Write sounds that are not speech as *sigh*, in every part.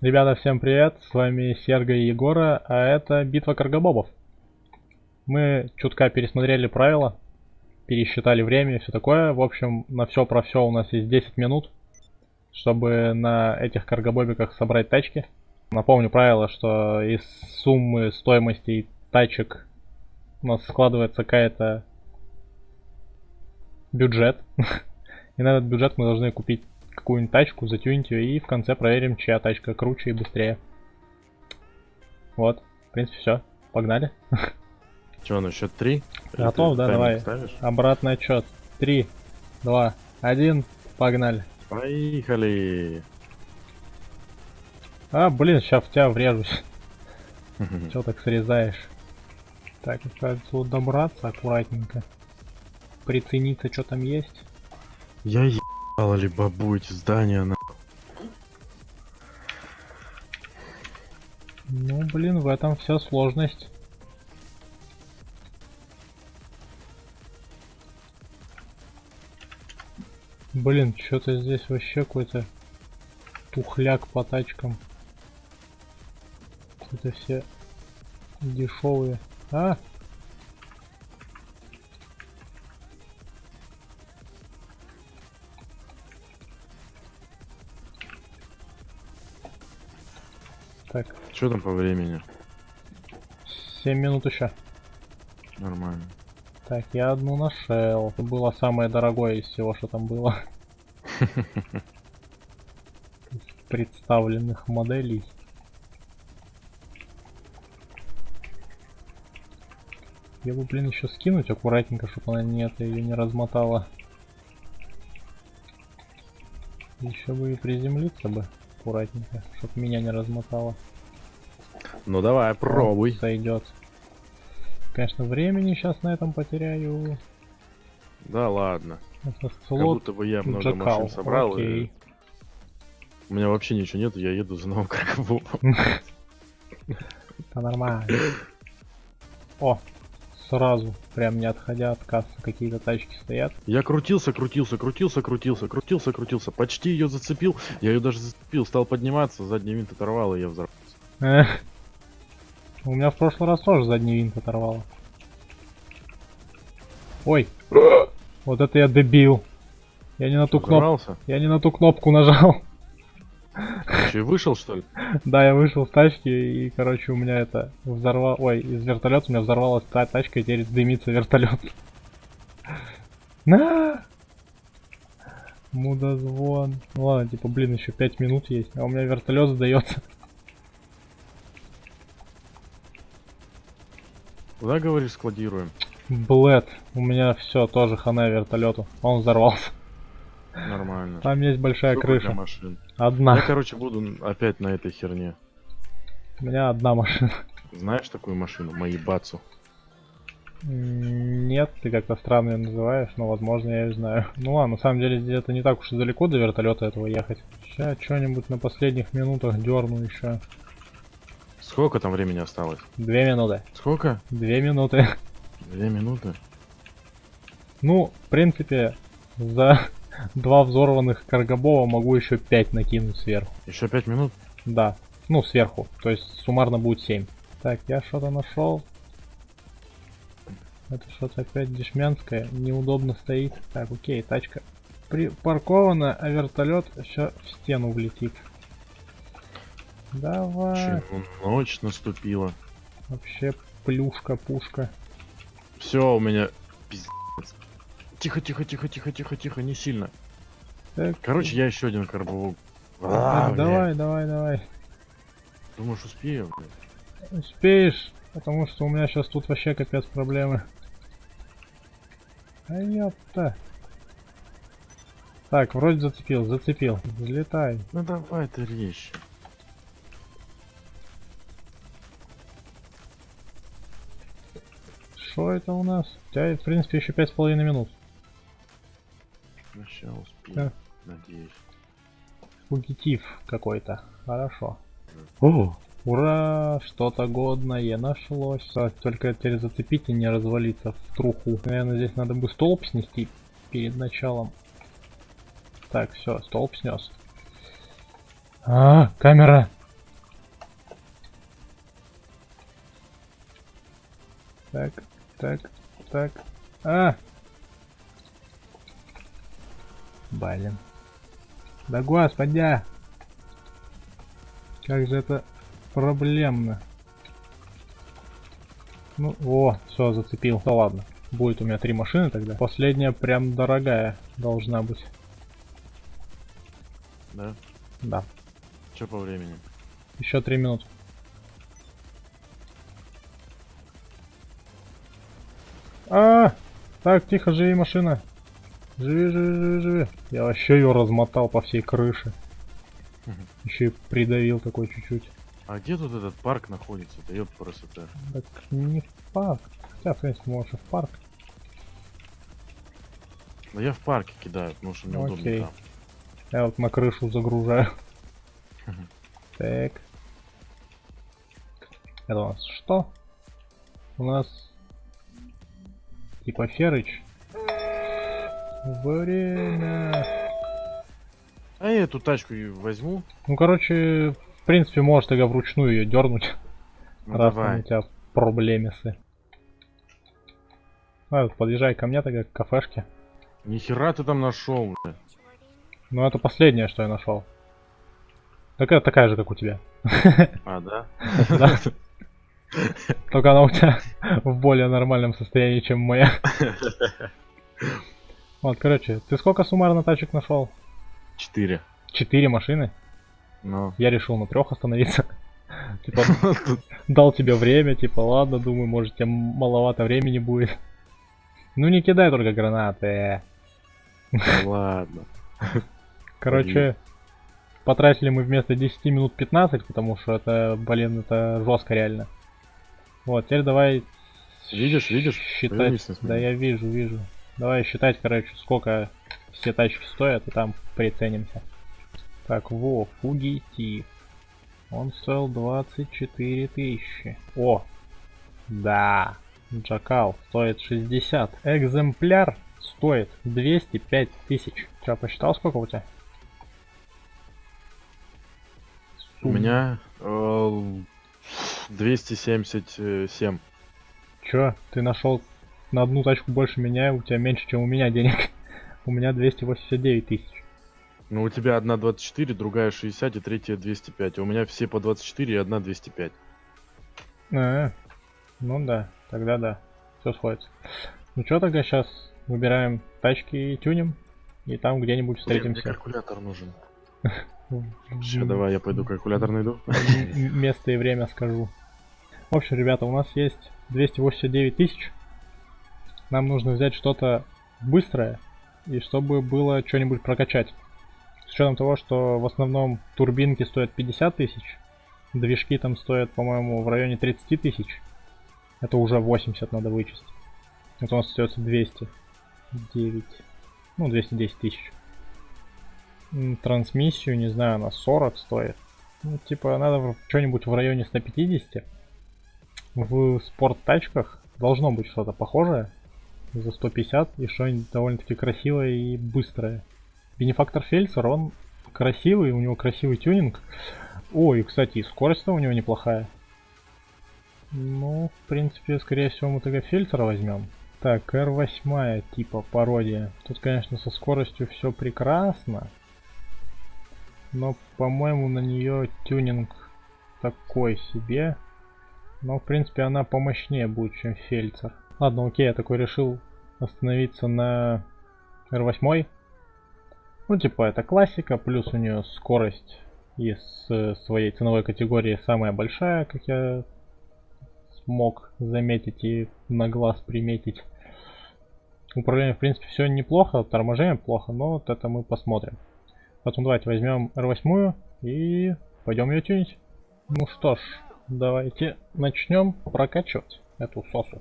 Ребята, всем привет, с вами Серго и Егора, а это битва каргобобов. Мы чутка пересмотрели правила, пересчитали время и все такое. В общем, на все про все у нас есть 10 минут, чтобы на этих каргобобиках собрать тачки. Напомню правило, что из суммы стоимости тачек у нас складывается какая-то бюджет. *laughs* И на этот бюджет мы должны купить какую-нибудь тачку, затюнить ее и в конце проверим, чья тачка круче и быстрее. Вот, в принципе, все. Погнали. *laughs* Че, на счет три? Готов, да, давай. Ставишь? Обратный отчет. Три, два, один, погнали. Поехали. А, блин, сейчас в тебя врежусь. Че так срезаешь? Так, кажется, вот добраться аккуратненько. Прицениться, что там есть. Я ебала ли бабу эти здания на. Ну, блин, в этом вся сложность. Блин, что-то здесь вообще какой-то тухляк по тачкам. Это все дешевые. А! Так. Что там по времени? 7 минут еще. Нормально. Так, я одну нашел. Это было самое дорогое из всего, что там было. *laughs* Представленных моделей. Я бы, блин, еще скинуть аккуратненько, чтобы она не это ее не размотала. Еще бы и приземлиться бы аккуратненько, чтобы меня не размотало. Ну давай, пробуй. Сойдет. Конечно, времени сейчас на этом потеряю. Да ладно. Это слот как будто бы я много Джакал. машин собрал. Окей. И... У меня вообще ничего нет, я еду за новым *laughs* крокобобом. Это *laughs* нормально. О, сразу, прям не отходя от кассы, какие-то тачки стоят. Я крутился, крутился, крутился, крутился, крутился, крутился, почти ее зацепил. Я ее даже зацепил, стал подниматься, задний винт оторвал, и я взорвался. У меня в прошлый раз тоже задний винт оторвало. Ой, вот это я дебил. Я не на ту кнопку. Я не на ту кнопку нажал. Че, вышел что ли? Да, я вышел с тачки и, короче, у меня это взорвал... Ой, из вертолета у меня взорвалась та тачка и теперь дымится вертолет. *laughs* На! Мудозвон. Ну ладно, типа, блин, еще 5 минут есть, а у меня вертолет сдается. *laughs* Куда, говоришь, складируем? Блэд. У меня все, тоже хана вертолету. Он взорвался. Нормально. Там есть большая Сколько крыша. Машин? Одна. Я, короче, буду опять на этой херне. У меня одна машина. Знаешь такую машину? Маибацу. Нет, ты как-то странно ее называешь, но возможно я ее знаю. Ну ладно, на самом деле где-то не так уж и далеко до вертолета этого ехать. Сейчас что-нибудь на последних минутах дерну еще. Сколько там времени осталось? Две минуты. Сколько? Две минуты. Две минуты? Ну, в принципе, за два взорванных каргобова могу еще пять накинуть сверху. Еще пять минут? Да. Ну, сверху. То есть суммарно будет 7. Так, я что-то нашел. Это что-то опять дешмянское. Неудобно стоит. Так, окей, тачка припаркована, а вертолет еще в стену влетит. Давай. Чего ночь наступила. Вообще плюшка, пушка. Все, у меня пиздец. Тихо, тихо, тихо, тихо, тихо, тихо, не сильно. Так. Короче, я еще один карбовок. А, давай, давай, давай. Думаешь, успею? Блядь? Успеешь, потому что у меня сейчас тут вообще капец проблемы. А ёпта. Так, вроде зацепил, зацепил. Взлетай. Ну давай ты речь. Что это у нас? У тебя, в принципе, еще пять с половиной минут. Сейчас успею, да. надеюсь. Фугитив какой-то. Хорошо. Да. О, ура! Что-то годное нашлось. А, только теперь зацепить и не развалиться в труху. Наверное, здесь надо бы столб снести перед началом. Так, все, столб снес. А, камера! Так, так, так. А, Блин. Да господи! Как же это проблемно. Ну, о, все, зацепил. Да ладно. Будет у меня три машины тогда. Последняя прям дорогая должна быть. Да? Да. Что по времени? Еще три минуты. А, так, тихо, живи, машина. Живи, живи, живи, живи. Я вообще ее размотал по всей крыше. Еще и придавил такой чуть-чуть. А где тут этот парк находится? Да ёб просто Так не в парк. Хотя, в принципе, можешь и в парк. Да я в парке кидаю, потому что мне Окей. удобно там. Я вот на крышу загружаю. Так. Это у нас что? У нас типа Ферыч. Время. А я эту тачку и возьму. Ну, короче, в принципе, можешь тогда вручную ее дернуть. Ну, раз давай. у тебя проблемисы. А, вот подъезжай ко мне тогда к кафешке. Нихера ты там нашел, бля. Ну, это последнее, что я нашел. Такая, такая же, как у тебя. *laughs* А, да? Да. Только она у тебя в более нормальном состоянии, чем моя. *laughs* Вот, короче, ты сколько суммарно тачек нашел? Четыре. Четыре машины? Ну. Я решил на трех остановиться. *laughs* Типа, дал тебе время, типа, ладно, думаю, может, тебе маловато времени будет. Ну не кидай только гранаты. Да ладно. Короче, потратили мы вместо 10 минут 15, потому что это, блин, это жестко реально. Вот, теперь давай Видишь, видишь? считать. Да я вижу, вижу. Давай считать, короче, сколько все тачки стоят, и там приценимся. Так, во, фугитив. Он стоил 24 тысячи. О, да, Джакал стоит 60. Экземпляр стоит 205 тысяч. Че, посчитал, сколько у тебя? У меня э, 277. Чё, ты нашел на одну тачку больше меня, у тебя меньше, чем у меня денег. *laughs* У меня 289 тысяч. Ну, у тебя одна 24, другая 60 и третья 205. А у меня все по 24 и одна 205. А, ну да, тогда да, все сходится. Ну что тогда сейчас выбираем тачки и тюним, и там где-нибудь Мне встретимся. калькулятор нужен. *laughs* В- Сейчас давай я пойду калькулятор найду. Место и время скажу. В общем, ребята, у нас есть 289 тысяч. Нам нужно взять что-то быстрое, и чтобы было что-нибудь прокачать. С учетом того, что в основном турбинки стоят 50 тысяч, движки там стоят, по-моему, в районе 30 тысяч. Это уже 80 надо вычесть. Это у нас остается 209. Ну, 210 тысяч. Трансмиссию, не знаю, на 40 стоит. Ну, типа, надо что-нибудь в районе 150. В спорт-тачках должно быть что-то похожее за 150 и что-нибудь довольно-таки красивое и быстрое. Бенефактор Фельдсер, он красивый, у него красивый тюнинг. О, и, кстати, и скорость у него неплохая. Ну, в принципе, скорее всего, мы тогда Фельдсера возьмем. Так, R8 типа пародия. Тут, конечно, со скоростью все прекрасно. Но, по-моему, на нее тюнинг такой себе. Но, в принципе, она помощнее будет, чем Фельдсер. Ладно, окей, я такой решил остановиться на R8. Ну, типа, это классика, плюс у нее скорость из э, своей ценовой категории самая большая, как я смог заметить и на глаз приметить. Управление, в принципе, все неплохо, торможение плохо, но вот это мы посмотрим. Поэтому давайте возьмем R8 и пойдем ее тюнить. Ну что ж, давайте начнем прокачивать эту сосу.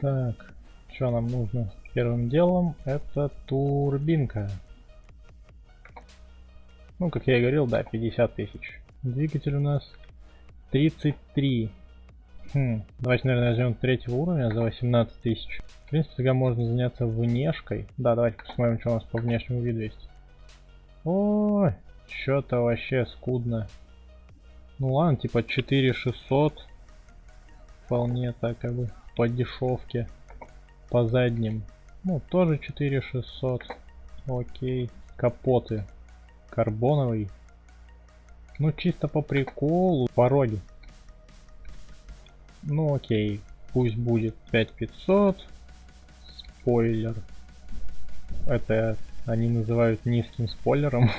Так, что нам нужно? Первым делом это турбинка. Ну, как я и говорил, да, 50 тысяч. Двигатель у нас 33. Хм, давайте, наверное, возьмем третьего уровня за 18 тысяч. В принципе, тогда можно заняться внешкой. Да, давайте посмотрим, что у нас по внешнему виду есть. Ой, что-то вообще скудно. Ну ладно, типа 4600. Вполне так как бы по дешевке. По задним. Ну, тоже 4600. Окей. Капоты. Карбоновый. Ну, чисто по приколу. Пороги. Ну, окей. Пусть будет 5500. Спойлер. Это они называют низким спойлером.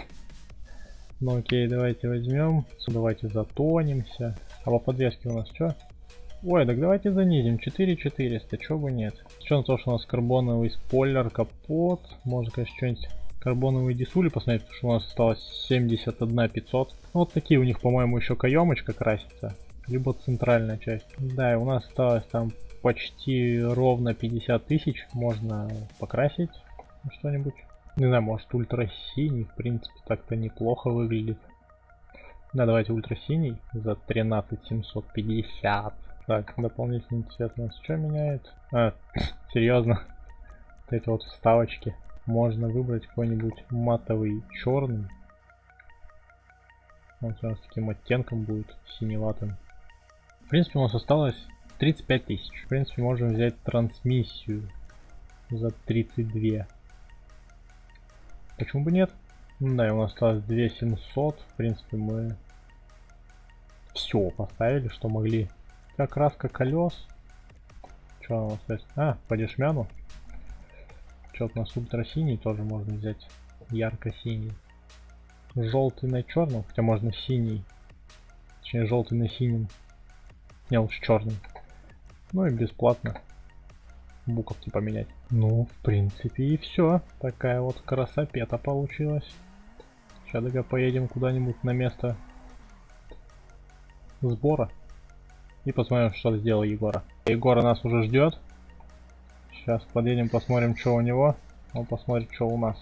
*laughs* ну окей, давайте возьмем. Давайте затонимся. А по подвеске у нас что? Ой, так давайте занизим. 4400, чё бы нет. Что на то, что у нас карбоновый спойлер, капот. Можно, конечно, что-нибудь карбоновые дисули посмотреть, потому что у нас осталось 71 500. Ну, вот такие у них, по-моему, еще каемочка красится. Либо центральная часть. Да, и у нас осталось там почти ровно 50 тысяч. Можно покрасить что-нибудь. Не знаю, может ультра синий, в принципе, так-то неплохо выглядит. Да, давайте ультра синий за 13750. Так, дополнительный цвет у нас что меняет? А, *coughs* серьезно? *coughs* Вот эти вот вставочки. Можно выбрать какой-нибудь матовый черный. Он у нас таким оттенком будет, синеватым. В принципе, у нас осталось 35 тысяч. В принципе, можем взять трансмиссию за 32. Почему бы нет? Да, и у нас осталось 2700. В принципе, мы все поставили, что могли. Как краска колес. Что у нас есть? А, по дешмяну. Что-то у нас ультра-синий тоже можно взять. Ярко-синий. Желтый на черном, хотя можно синий. Точнее, желтый на синим. Не, лучше черный. Ну и бесплатно буковки поменять. Ну, в принципе, и все. Такая вот красопета получилась. Сейчас только поедем куда-нибудь на место сбора. И посмотрим, что сделал Егора. Егора нас уже ждет. Сейчас подъедем, посмотрим, что у него. Он посмотрит, что у нас.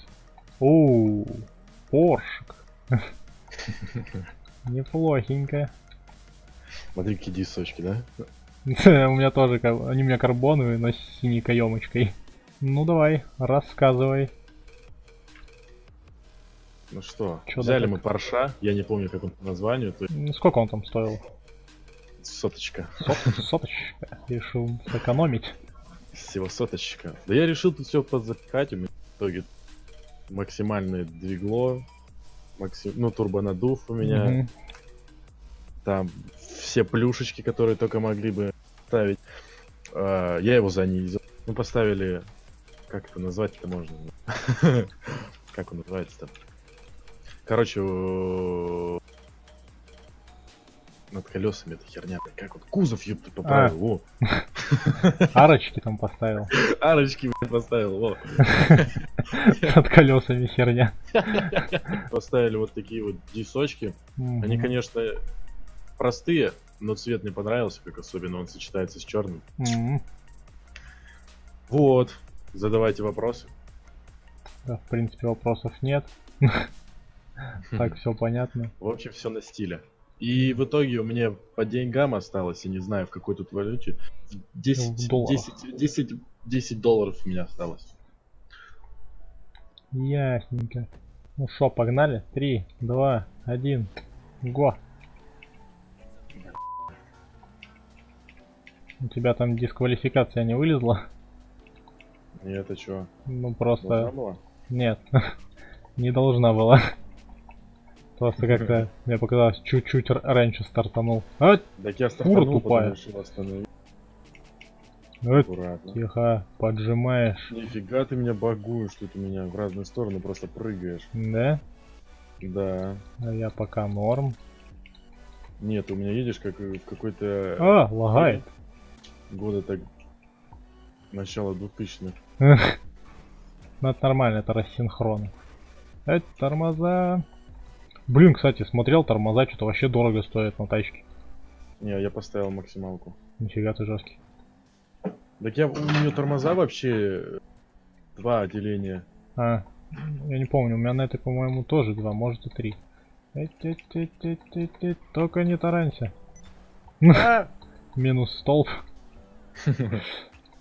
Оу, Поршик. *laughs* Неплохенько. Смотри, какие дисочки, да? *laughs* У меня тоже, они у меня карбоновые, но с синей каемочкой. Ну давай, рассказывай. Ну что, Чё взяли мы парша, я не помню, как он по названию. То... Сколько он там стоил? Соточка. Сот, соточка. Решил сэкономить. Всего соточка. Да я решил тут все подзапихать, у меня в итоге максимальное двигло, максим... ну турбонадув у меня. Угу. Там все плюшечки, которые только могли бы ставить. Uh, я его занизил. Мы поставили... Как это назвать это можно? *laughs* Как он называется-то? Короче, над колесами эта херня. Как вот кузов, ёпта, поправил. А. *laughs* Арочки там поставил. Арочки, блядь, поставил, во. *laughs* Над колесами херня. *laughs* Поставили вот такие вот дисочки. Они, конечно, простые, но цвет мне понравился, как особенно он сочетается с черным. Вот. Задавайте вопросы. Да, в принципе, вопросов нет. Так, все понятно. В общем, все на стиле. И в итоге у меня по деньгам осталось, я не знаю в какой тут валюте, 10, ну, 10, 10, 10 долларов у меня осталось. Ясненько. Ну что, погнали? 3, 2, 1, го. У тебя там дисквалификация не вылезла? Нет, а чё? Ну просто... Нет, *laughs* не должна была. Просто как-то мне показалось чуть-чуть раньше стартанул. А, так я стартанул, тупая. Аккуратно. Тихо, поджимаешь. Нифига ты меня багуешь, тут у меня в разные стороны просто прыгаешь. Да? Да. А я пока норм. Нет, у меня едешь как в какой-то... А, лагает. Года так... Начало 2000-х. Ну это нормально, это рассинхрон. Это тормоза. Блин, кстати, смотрел, тормоза что-то вообще дорого стоят на тачке. Не, я поставил максималку. Нифига ты жесткий. Так я у нее тормоза вообще два отделения. А, я не помню, у меня на этой, по-моему, тоже два, может и три. Только не таранься. А! *laughs* Минус столб.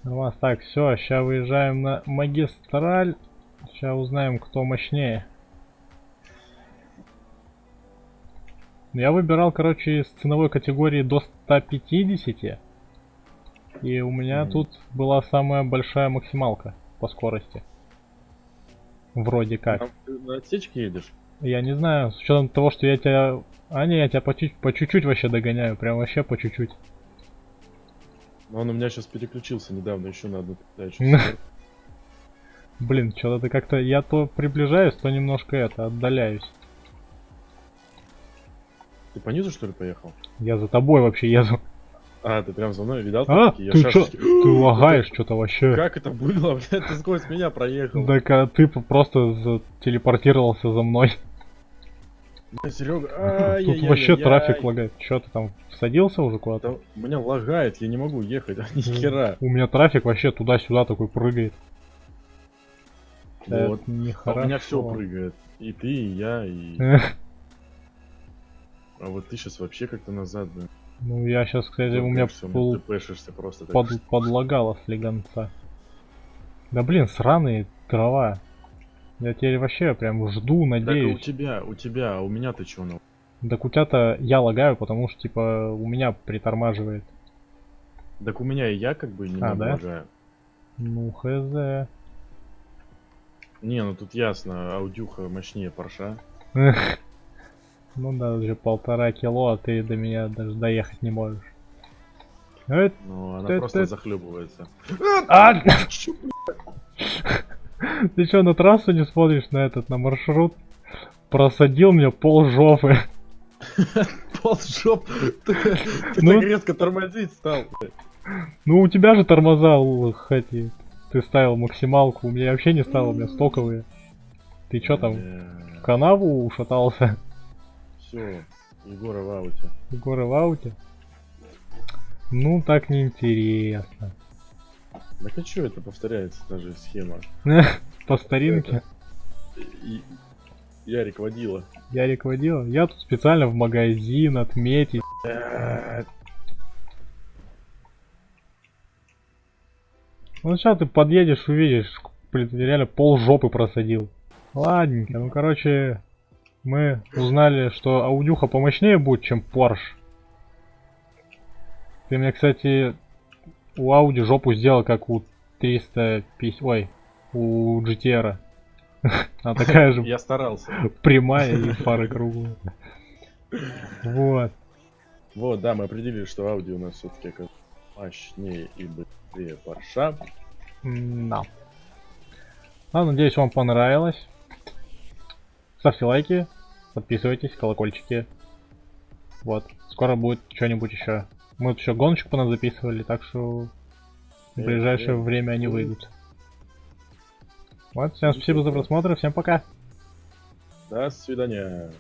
У вас так, все, сейчас выезжаем на магистраль. Сейчас узнаем, кто мощнее. Я выбирал, короче, из ценовой категории до 150. И у меня Мгм. тут была самая большая максималка по скорости. Вроде как. Там ты на отсечке едешь? Я не знаю, с учетом того, что я тебя... А не, я тебя по чуть- по чуть-чуть вообще догоняю, прям вообще по чуть-чуть. Он у меня сейчас переключился недавно еще на одну передачу. Блин, что-то ты как-то... Я то приближаюсь, то немножко это, отдаляюсь. Ты по низу что ли поехал? Я за тобой вообще еду. А, ты прям за мной видал? А, ты чё? Ты *laughs* лагаешь что-то вообще. Как это было, *laughs* блядь? Ты сквозь меня проехал. Так а ты просто телепортировался за мной. Серега, *laughs* Тут вообще трафик лагает. Чё ты там всадился уже куда-то? Да, у меня лагает, я не могу ехать, ни хера. У меня трафик вообще туда-сюда такой прыгает. Вот. Это А у нехорошо. меня все прыгает. И ты, и я, и... А вот ты сейчас вообще как-то назад, да? Ну я сейчас, кстати, у меня Всё, пол- просто так. под, подлагало слегонца. Да блин, сраные дрова. Я теперь вообще прям жду, Так, а у надеюсь. тебя, у тебя, а у меня ты чё, ну? Так у тебя-то я лагаю, потому что типа у меня притормаживает. Так у меня и я как бы не А, да? лагаю. Ну хз. Не, ну тут ясно, аудюха мощнее парша. *laughs* Ну да, уже полтора кило, а ты до меня даже доехать не можешь. Э, Но она Ты- просто ты- захлебывается. А! Ты что, на трассу не смотришь на этот, на маршрут? Просадил мне пол жопы. *laughs* Пол жоп. Ты, Ну. так резко тормозить стал. Ну у тебя же тормоза, л- хоть и ты ставил максималку, у меня вообще не ставил, у меня стоковые. Ты чё там, в канаву ушатался? Все, Егора в ауте. Горы в ауте? Ну так неинтересно. Так а чё это повторяется, та же схема? *laughs* По старинке. Ярик водила. Ярик водил. Я тут специально в магазин отметить. Ну сейчас ты подъедешь, увидишь, блин, реально пол жопы просадил. Ладненько, ну короче, мы узнали, что аудюха помощнее будет, чем Porsche. Ты мне, кстати, у Audi жопу сделал, как у 350... Ой, у GTR. *laughs* Она такая же Я старался. прямая и фары круглые. Вот. Вот, да, мы определили, что Ауди у нас все-таки как мощнее и быстрее парша. Да. Ладно, надеюсь, вам понравилось. Ставьте лайки, подписывайтесь, колокольчики. Вот. Скоро будет что-нибудь еще. Мы тут еще гоночку по нас записывали, так что в ближайшее время они выйдут. Вот, всем спасибо за просмотр, всем пока. До свидания.